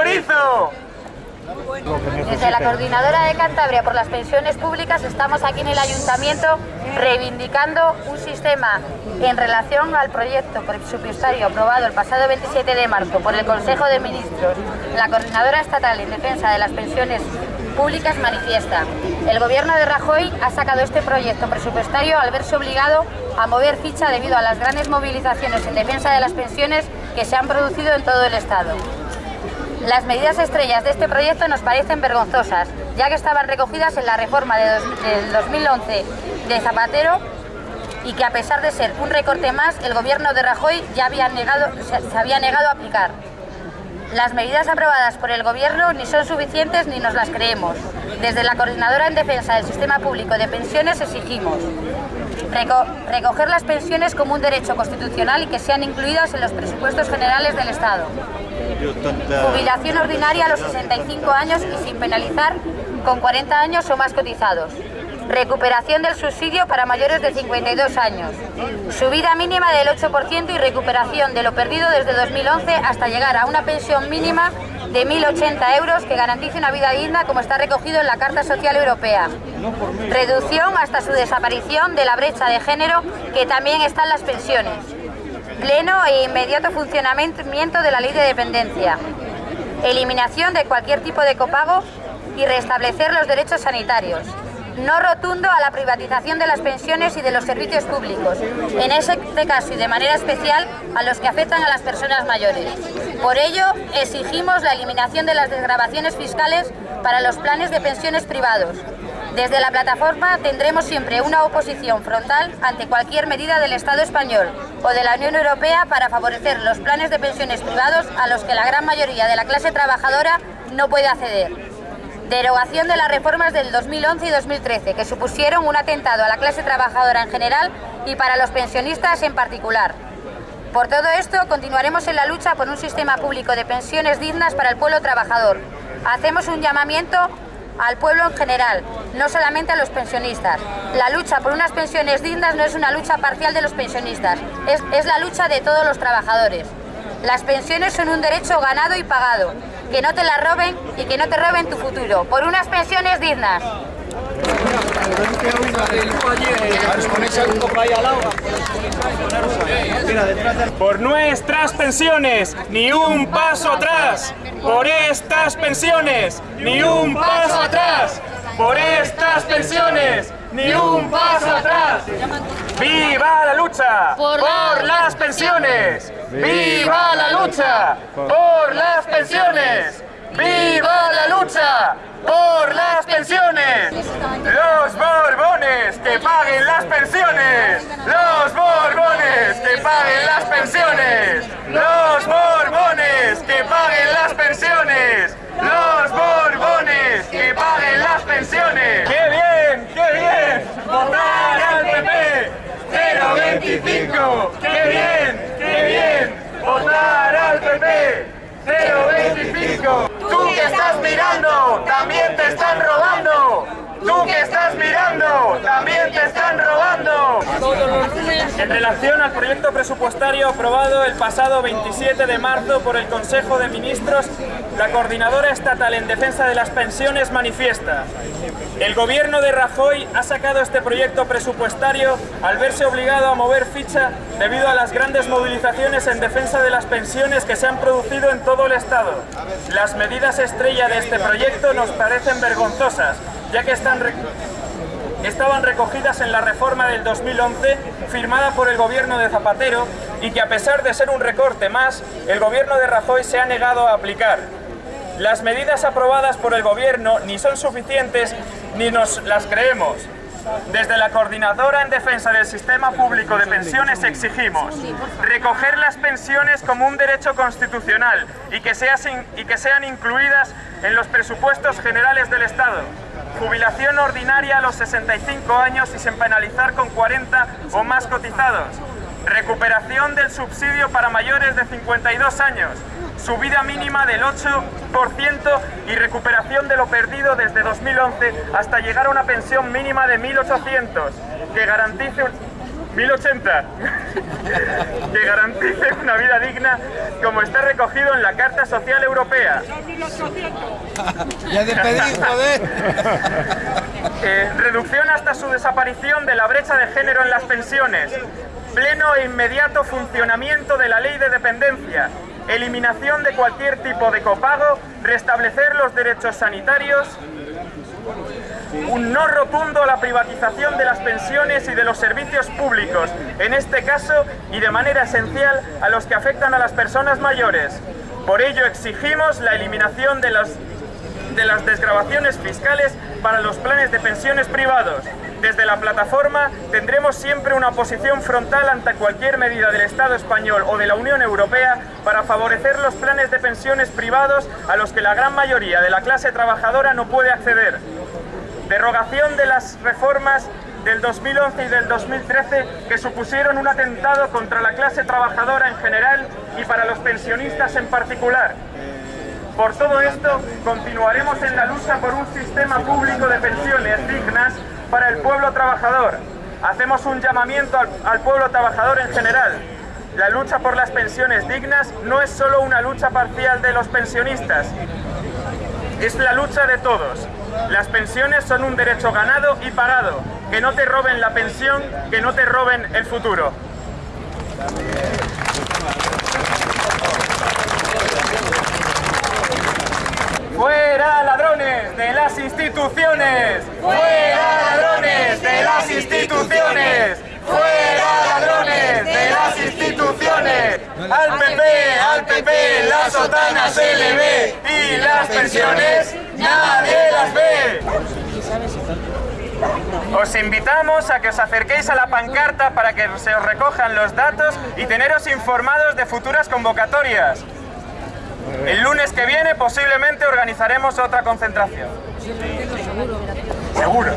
chorizo! Desde la Coordinadora de Cantabria por las Pensiones Públicas estamos aquí en el Ayuntamiento reivindicando un sistema en relación al proyecto presupuestario aprobado el pasado 27 de marzo por el Consejo de Ministros. La Coordinadora Estatal en Defensa de las Pensiones Públicas manifiesta. El Gobierno de Rajoy ha sacado este proyecto presupuestario al verse obligado a mover ficha debido a las grandes movilizaciones en defensa de las pensiones que se han producido en todo el Estado. Las medidas estrellas de este proyecto nos parecen vergonzosas, ya que estaban recogidas en la reforma de del 2011 de Zapatero y que a pesar de ser un recorte más, el gobierno de Rajoy ya había negado, se había negado a aplicar. Las medidas aprobadas por el Gobierno ni son suficientes ni nos las creemos. Desde la Coordinadora en Defensa del Sistema Público de Pensiones exigimos recoger las pensiones como un derecho constitucional y que sean incluidas en los presupuestos generales del Estado. Jubilación ordinaria a los 65 años y sin penalizar con 40 años o más cotizados. Recuperación del subsidio para mayores de 52 años. Subida mínima del 8% y recuperación de lo perdido desde 2011 hasta llegar a una pensión mínima de 1.080 euros que garantice una vida digna como está recogido en la Carta Social Europea. Reducción hasta su desaparición de la brecha de género que también está en las pensiones. Pleno e inmediato funcionamiento de la ley de dependencia. Eliminación de cualquier tipo de copago y restablecer los derechos sanitarios no rotundo a la privatización de las pensiones y de los servicios públicos, en este caso y de manera especial a los que afectan a las personas mayores. Por ello, exigimos la eliminación de las desgrabaciones fiscales para los planes de pensiones privados. Desde la plataforma tendremos siempre una oposición frontal ante cualquier medida del Estado español o de la Unión Europea para favorecer los planes de pensiones privados a los que la gran mayoría de la clase trabajadora no puede acceder derogación de las reformas del 2011 y 2013, que supusieron un atentado a la clase trabajadora en general y para los pensionistas en particular. Por todo esto, continuaremos en la lucha por un sistema público de pensiones dignas para el pueblo trabajador. Hacemos un llamamiento al pueblo en general, no solamente a los pensionistas. La lucha por unas pensiones dignas no es una lucha parcial de los pensionistas, es, es la lucha de todos los trabajadores. Las pensiones son un derecho ganado y pagado, que no te la roben y que no te roben tu futuro, por unas pensiones dignas. Por nuestras pensiones, ni un paso atrás. Por estas pensiones, ni un paso atrás. Por estas pensiones, ni un paso atrás. ¡Viva la lucha! Por, las pensiones. ¡Viva la lucha! Por las pensiones. ¡Viva la lucha! ¡Por las pensiones! ¡Los Borbones que paguen las pensiones! ¡Los Borbones que paguen las pensiones! ¡Los Borbones que paguen las pensiones! ¡Los Borbones que paguen las pensiones! ¡Qué bien! ¡Qué bien! ¡Votar al PP! ¡025! ¡Qué bien! ¡Qué bien! ¡Votar al PP! ¡025! ¡Tú que estás mirando! ¡También te están robando! ¡Tú que estás mirando! ¡También te están robando! En relación al proyecto presupuestario aprobado el pasado 27 de marzo por el Consejo de Ministros, la Coordinadora Estatal en Defensa de las Pensiones manifiesta el gobierno de Rajoy ha sacado este proyecto presupuestario al verse obligado a mover ficha debido a las grandes movilizaciones en defensa de las pensiones que se han producido en todo el Estado. Las medidas estrella de este proyecto nos parecen vergonzosas, ya que están estaban recogidas en la reforma del 2011 firmada por el gobierno de Zapatero y que a pesar de ser un recorte más, el gobierno de Rajoy se ha negado a aplicar. Las medidas aprobadas por el gobierno ni son suficientes ni nos las creemos. Desde la Coordinadora en Defensa del Sistema Público de Pensiones exigimos recoger las pensiones como un derecho constitucional y que, sean incluidas en los presupuestos generales del Estado. Jubilación ordinaria a los 65 años y sin penalizar con 40 o más cotizados. Recuperación del subsidio para mayores de 52 años subida mínima del 8% y recuperación de lo perdido desde 2011 hasta llegar a una pensión mínima de 1.800 que garantice 1080, que garantice una vida digna como está recogido en la Carta Social Europea. Ya joder. Eh, reducción hasta su desaparición de la brecha de género en las pensiones, pleno e inmediato funcionamiento de la ley de dependencia, eliminación de cualquier tipo de copago, restablecer los derechos sanitarios, un no rotundo a la privatización de las pensiones y de los servicios públicos, en este caso y de manera esencial a los que afectan a las personas mayores. Por ello exigimos la eliminación de, las de las desgravaciones fiscales para los planes de pensiones privados. Desde la plataforma tendremos siempre una posición frontal ante cualquier medida del Estado español o de la Unión Europea para favorecer los planes de pensiones privados a los que la gran mayoría de la clase trabajadora no puede acceder. Derogación de las reformas del 2011 y del 2013 que supusieron un atentado contra la clase trabajadora en general y para los pensionistas en particular. Por todo esto, continuaremos en la lucha por un sistema público de pensiones dignas para el pueblo trabajador. Hacemos un llamamiento al, pueblo trabajador en general. La lucha por las pensiones dignas no es solo una lucha parcial de los pensionistas, es la lucha de todos. Las pensiones son un derecho ganado y pagado. Que no te roben la pensión, que no te roben el futuro. ¡Fuera ladrones de las instituciones! ¡Fuera ladrones de las instituciones! ¡Fuera ladrones de las instituciones! ¡Al PP, al PP, la sotana se! ¡Y las pensiones nadie las ve! Os invitamos a que os acerquéis a la pancarta para que se os recojan los datos y teneros informados de futuras convocatorias. El lunes que viene posiblemente organizaremos otra concentración. Seguro. Seguro.